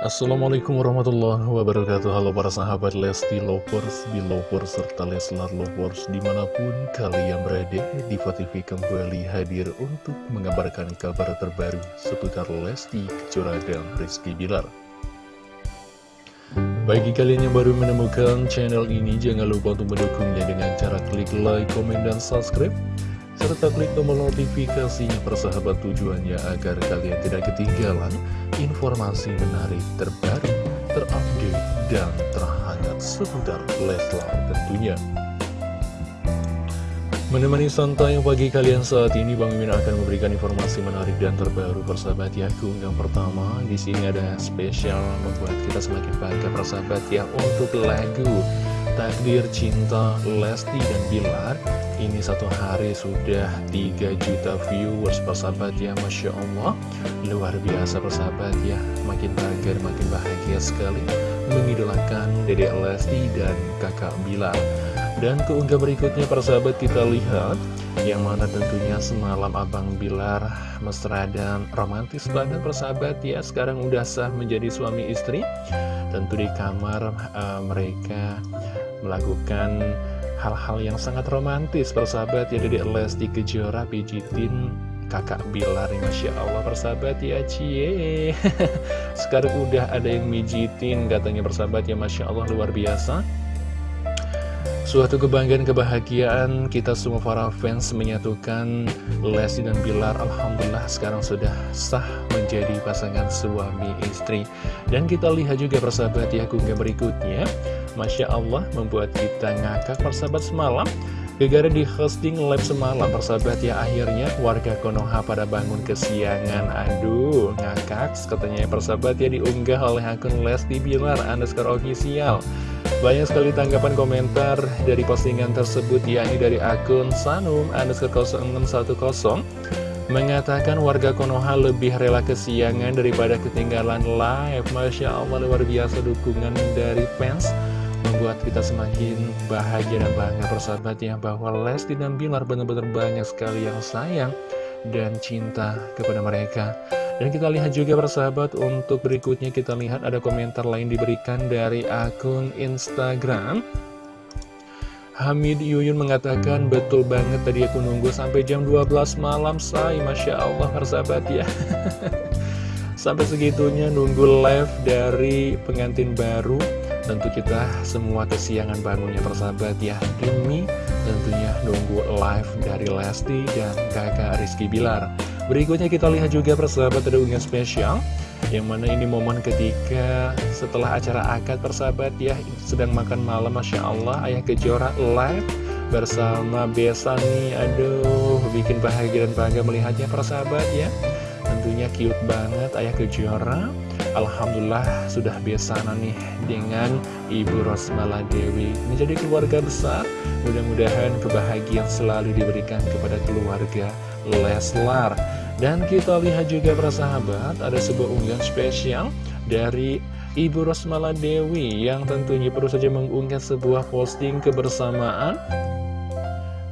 Assalamualaikum warahmatullahi wabarakatuh. Halo para sahabat Lesti Lovers, Belovers, serta Leslar Lovers Di mana pun kalian berada, Diva TV kembali hadir untuk mengabarkan kabar terbaru Seputar Lesti, Kejora, dan Rizky Bilar. Bagi kalian yang baru menemukan channel ini Jangan lupa untuk mendukungnya dengan cara klik like, komen, dan subscribe serta klik tombol notifikasinya persahabat tujuannya agar kalian tidak ketinggalan informasi menarik terbaru, terupdate, dan terhangat seputar Leslar tentunya. Menemani santai pagi kalian saat ini, Bang Mimin akan memberikan informasi menarik dan terbaru persahabat yaku. Yang pertama, di sini ada spesial membuat kita semakin bangga persahabat ya untuk lagu Takdir Cinta Lesti dan Bilar ini satu hari sudah 3 juta viewers persahabat ya Masya Allah. Luar biasa persahabat ya. Makin bangga makin bahagia sekali Mengidolakan Dedek Lesti dan kakak Bilar Dan keunggah berikutnya persahabat kita lihat Yang mana tentunya semalam Abang Bilar mesra dan romantis banget persahabat ya. Sekarang udah sah menjadi suami istri. Tentu di kamar uh, mereka melakukan hal-hal yang sangat romantis persahabat ya Dedek Lesti Kejora pijitin kakak Bilar Masya Allah persahabat ya cie. Sekarang udah ada yang mijitin katanya persahabat ya Masya Allah luar biasa Suatu kebanggaan, kebahagiaan kita semua para fans menyatukan Lesti dan Bilar Alhamdulillah sekarang sudah sah menjadi pasangan suami istri. Dan kita lihat juga persahabat ya kunggah berikutnya. Masya Allah membuat kita ngakak persahabat semalam. Gegara di hosting live semalam persahabat ya akhirnya warga Konoha pada bangun kesiangan. Aduh ngakak katanya persahabat ya diunggah oleh akun Lesti Bilar underscore official Banyak sekali tanggapan komentar dari postingan tersebut yakni dari akun Sanum underscore 0610 Mengatakan warga Konoha lebih rela kesiangan daripada ketinggalan live. Masya Allah luar biasa dukungan dari fans membuat kita semakin bahagia dan bangga persahabat ya bahwa Lesti dan Bilar benar-benar banyak sekali yang sayang dan cinta kepada mereka dan kita lihat juga persahabat untuk berikutnya kita lihat ada komentar lain diberikan dari akun Instagram. Hamid Yuyun mengatakan betul banget tadi aku nunggu sampai jam 12 malam say. Masya Allah persahabat ya. Sampai segitunya nunggu live dari pengantin baru. Tentu kita semua kesiangan bangunnya persahabat ya. Demi tentunya nunggu live dari Lesti dan kakak Rizky Bilar Berikutnya kita lihat juga persahabat ada unggahan spesial Yang mana ini momen ketika setelah acara akad persahabat ya Sedang makan malam Masya Allah Ayah Kejora live bersama Besani Aduh bikin bahagia dan bangga melihatnya persahabat ya Tentunya cute banget Ayah Kejora Alhamdulillah sudah biasa nih dengan Ibu Rosmala Dewi menjadi keluarga besar. Mudah-mudahan kebahagiaan selalu diberikan kepada keluarga Leslar. Dan kita lihat juga para sahabat, ada sebuah unggahan spesial dari Ibu Rosmala Dewi yang tentunya perlu saja mengunggah sebuah posting kebersamaan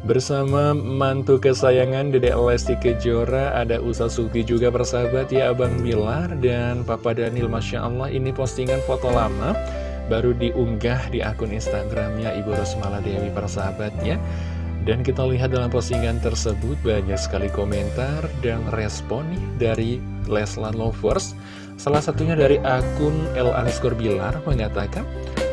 Bersama mantu kesayangan Dedek Lesti Kejora Ada Usa Suki juga bersahabat ya Abang Bilar Dan Papa Daniel. Masya Allah ini postingan foto lama Baru diunggah di akun Instagramnya Ibu Rosmala Dewi persahabat ya dan kita lihat dalam postingan tersebut banyak sekali komentar dan respon nih dari Leslar Lovers. Salah satunya dari akun El Aniskor Bilar mengatakan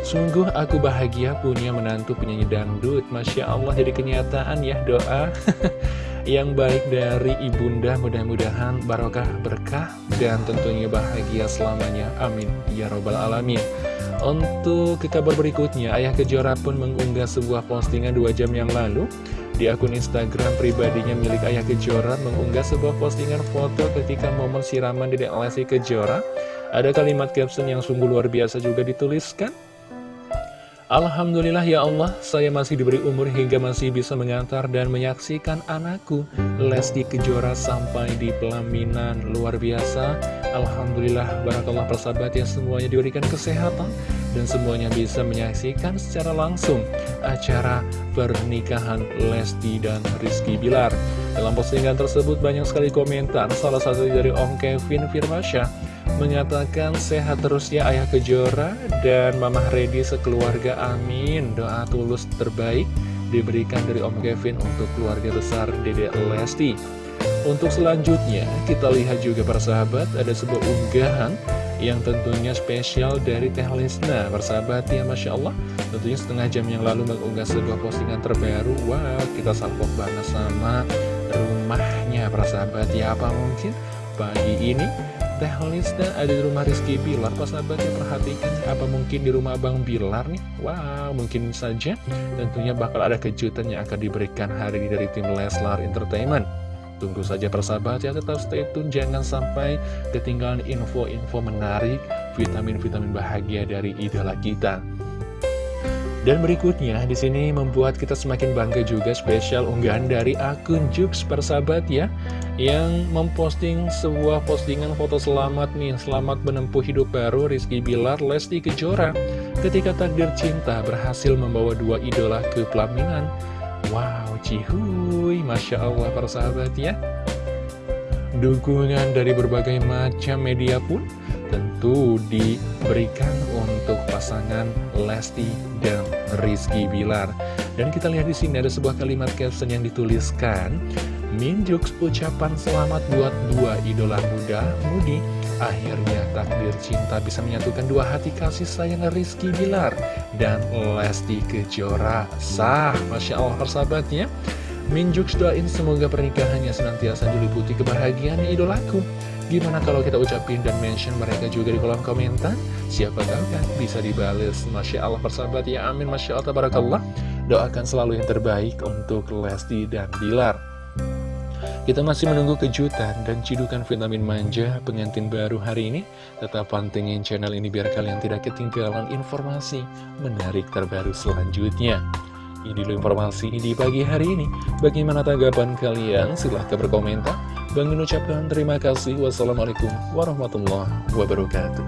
Sungguh aku bahagia punya menantu penyanyi dangdut. Masya Allah jadi kenyataan ya doa. Yang baik dari ibunda mudah-mudahan barokah berkah Dan tentunya bahagia selamanya. Amin. Ya Robbal Alamin Untuk kabar berikutnya Ayah Kejora pun mengunggah sebuah postingan dua jam yang lalu di akun Instagram pribadinya milik Ayah Kejora mengunggah sebuah postingan foto ketika momen siraman di Lesti Kejora. Ada kalimat caption yang sungguh luar biasa juga dituliskan. Alhamdulillah ya Allah, saya masih diberi umur hingga masih bisa mengantar dan menyaksikan anakku Lesti Kejora sampai di pelaminan luar biasa. Alhamdulillah, barakallah persahabat ya semuanya diberikan kesehatan dan semuanya bisa menyaksikan secara langsung acara pernikahan Lesti dan Rizky Bilar. Dalam postingan tersebut banyak sekali komentar, salah satu dari Om Kevin Firmasya Mengatakan sehat terus ya Ayah Kejora. Dan Mama Redi sekeluarga amin. Doa tulus terbaik diberikan dari Om Kevin untuk keluarga besar Dede Lesti. Untuk selanjutnya kita lihat juga persahabat ada sebuah unggahan yang tentunya spesial dari Teh Lesna. Persahabat ya Masya Allah. Tentunya setengah jam yang lalu mengunggah sebuah postingan terbaru. Wah kita salpok banget sama rumahnya persahabat ya Apa mungkin pagi ini Teh Lesna ada di rumah Rizky Bilar Persahabatnya perhatikan apa mungkin di rumah Abang Bilar nih? Wow mungkin saja. Tentunya bakal ada kejutan yang akan diberikan hari ini dari tim Leslar Entertainment. Tunggu saja persahabat ya, tetap stay tune, jangan sampai ketinggalan info-info menarik, vitamin-vitamin bahagia dari idola kita. Dan berikutnya, di sini membuat kita semakin bangga juga spesial unggahan dari akun Jux persahabat ya, yang memposting sebuah postingan foto selamat nih, selamat menempuh hidup baru Rizky Bilar, Lesti Kejora, ketika takdir cinta berhasil membawa dua idola ke pelaminan. Wow, cihuy, Masya Allah para sahabat ya. Dukungan dari berbagai macam media pun tentu diberikan untuk pasangan Lesti dan Rizky Bilar. Dan kita lihat di sini ada sebuah kalimat caption yang dituliskan, Minjuk ucapan selamat buat dua idola muda Mudi. Akhirnya takdir cinta bisa menyatukan dua hati kasih sayang Rizky Bilar dan Lesti Kejora. Sah, Masya Allah persahabatnya Minjuk doain semoga pernikahannya senantiasa diliputi kebahagiaan idolaku Gimana kalau kita ucapin dan mention mereka juga di kolom komentar? Siapa tahu kan bisa dibales Masya Allah persahabat ya amin Masya Allah tabarakallah Doakan selalu yang terbaik untuk Lesti dan Bilar kita masih menunggu kejutan dan cidukan vitamin manja pengantin baru hari ini. Tetap pantengin channel ini biar kalian tidak ketinggalan informasi menarik terbaru selanjutnya. Dulu informasi di pagi hari ini. Bagaimana tanggapan kalian? Silahkan berkomentar. Bang ucapkan terima kasih. Wassalamualaikum warahmatullahi wabarakatuh.